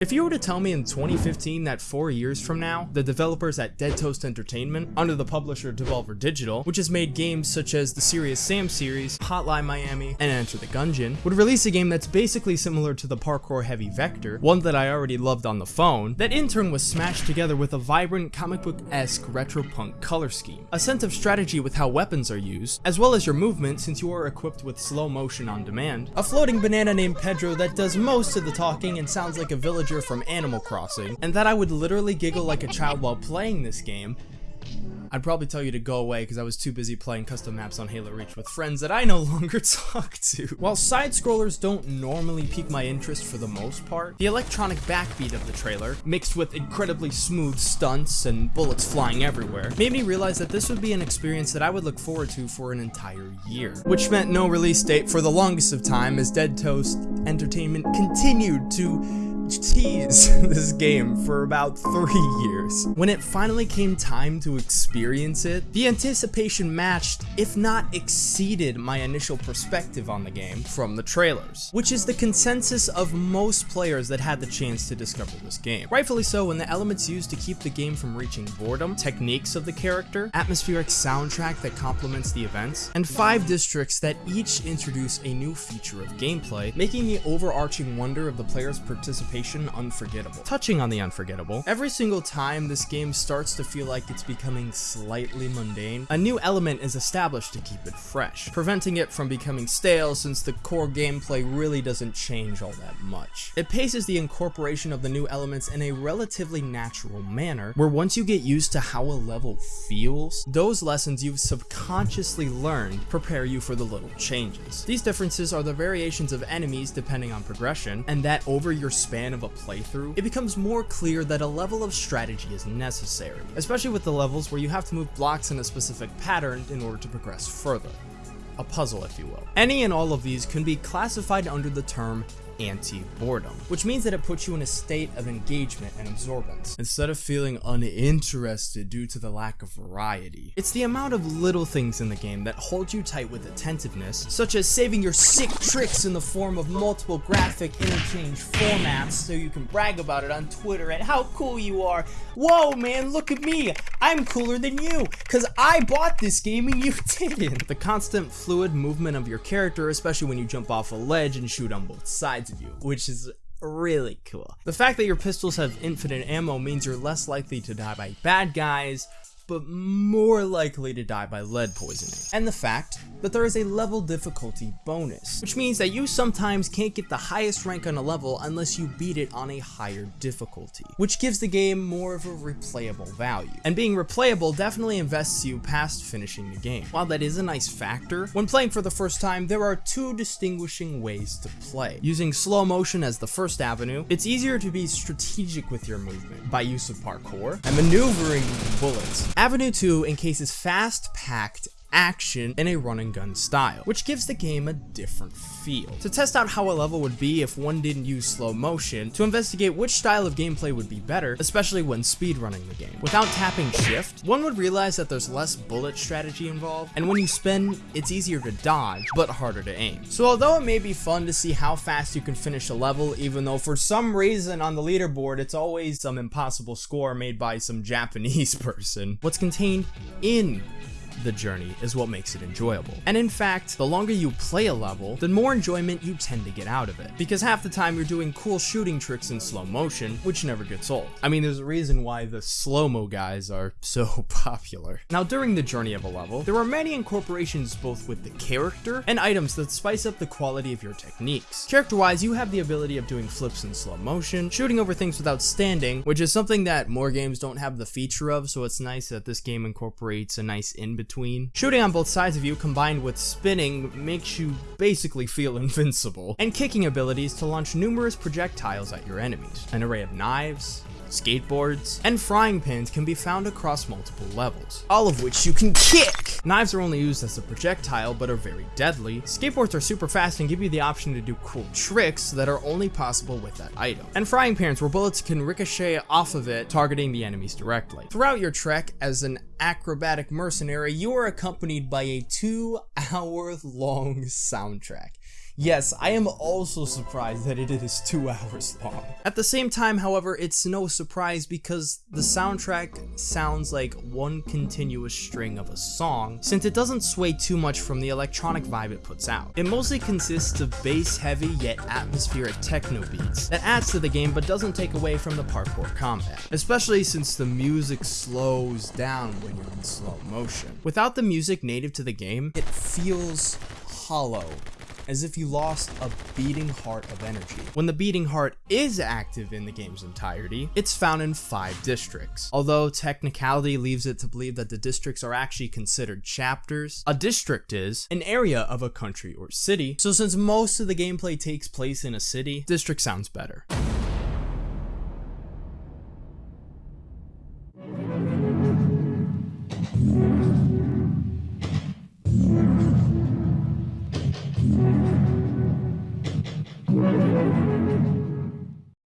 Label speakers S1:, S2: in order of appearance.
S1: If you were to tell me in 2015 that four years from now, the developers at Dead Toast Entertainment, under the publisher Devolver Digital, which has made games such as the Serious Sam series, Hotline Miami, and Enter the Gungeon, would release a game that's basically similar to the parkour heavy Vector, one that I already loved on the phone, that in turn was smashed together with a vibrant comic book-esque retro punk color scheme, a sense of strategy with how weapons are used, as well as your movement since you are equipped with slow motion on demand, a floating banana named Pedro that does most of the talking and sounds like a village from Animal Crossing, and that I would literally giggle like a child while playing this game, I'd probably tell you to go away because I was too busy playing custom maps on Halo Reach with friends that I no longer talk to. While side-scrollers don't normally pique my interest for the most part, the electronic backbeat of the trailer, mixed with incredibly smooth stunts and bullets flying everywhere, made me realize that this would be an experience that I would look forward to for an entire year. Which meant no release date for the longest of time as Dead Toast Entertainment continued to tease this game for about three years. When it finally came time to experience it, the anticipation matched, if not exceeded, my initial perspective on the game from the trailers, which is the consensus of most players that had the chance to discover this game. Rightfully so, when the elements used to keep the game from reaching boredom, techniques of the character, atmospheric soundtrack that complements the events, and five districts that each introduce a new feature of gameplay, making the overarching wonder of the player's participation unforgettable. Touching on the unforgettable, every single time this game starts to feel like it's becoming slightly mundane, a new element is established to keep it fresh, preventing it from becoming stale since the core gameplay really doesn't change all that much. It paces the incorporation of the new elements in a relatively natural manner, where once you get used to how a level feels, those lessons you've subconsciously learned prepare you for the little changes. These differences are the variations of enemies depending on progression, and that over your span of a playthrough, it becomes more clear that a level of strategy is necessary, especially with the levels where you have to move blocks in a specific pattern in order to progress further. A puzzle, if you will. Any and all of these can be classified under the term anti-boredom, which means that it puts you in a state of engagement and absorbance, instead of feeling uninterested due to the lack of variety. It's the amount of little things in the game that hold you tight with attentiveness, such as saving your sick tricks in the form of multiple graphic interchange formats so you can brag about it on Twitter and how cool you are. Whoa man, look at me, I'm cooler than you, cause I bought this game and you didn't. The constant fluid movement of your character, especially when you jump off a ledge and shoot on both sides of you, which is really cool. The fact that your pistols have infinite ammo means you're less likely to die by bad guys, but more likely to die by lead poisoning. And the fact that there is a level difficulty bonus, which means that you sometimes can't get the highest rank on a level unless you beat it on a higher difficulty, which gives the game more of a replayable value. And being replayable definitely invests you past finishing the game. While that is a nice factor, when playing for the first time, there are two distinguishing ways to play. Using slow motion as the first avenue, it's easier to be strategic with your movement by use of parkour and maneuvering bullets Avenue 2 encases fast-packed action in a run and gun style, which gives the game a different feel. To test out how a level would be if one didn't use slow motion, to investigate which style of gameplay would be better, especially when speedrunning the game. Without tapping shift, one would realize that there's less bullet strategy involved, and when you spin, it's easier to dodge, but harder to aim. So although it may be fun to see how fast you can finish a level, even though for some reason on the leaderboard it's always some impossible score made by some Japanese person, what's contained in the journey is what makes it enjoyable. And in fact, the longer you play a level, the more enjoyment you tend to get out of it. Because half the time you're doing cool shooting tricks in slow motion, which never gets old. I mean, there's a reason why the slow-mo guys are so popular. Now, during the journey of a level, there are many incorporations both with the character and items that spice up the quality of your techniques. Character-wise, you have the ability of doing flips in slow motion, shooting over things without standing, which is something that more games don't have the feature of, so it's nice that this game incorporates a nice in-between between. Shooting on both sides of you combined with spinning makes you basically feel invincible, and kicking abilities to launch numerous projectiles at your enemies. An array of knives, skateboards, and frying pans can be found across multiple levels, all of which you can kick! Knives are only used as a projectile, but are very deadly. Skateboards are super fast and give you the option to do cool tricks that are only possible with that item. And frying pans, where bullets can ricochet off of it, targeting the enemies directly. Throughout your trek as an acrobatic mercenary, you are accompanied by a two hour long soundtrack. Yes, I am also surprised that it is two hours long. At the same time, however, it's no surprise because the soundtrack sounds like one continuous string of a song, since it doesn't sway too much from the electronic vibe it puts out. It mostly consists of bass heavy yet atmospheric techno beats that adds to the game but doesn't take away from the parkour combat, especially since the music slows down when you're in slow motion. Without the music native to the game, it feels hollow as if you lost a beating heart of energy. When the beating heart is active in the game's entirety, it's found in five districts. Although technicality leaves it to believe that the districts are actually considered chapters, a district is an area of a country or city, so since most of the gameplay takes place in a city, district sounds better.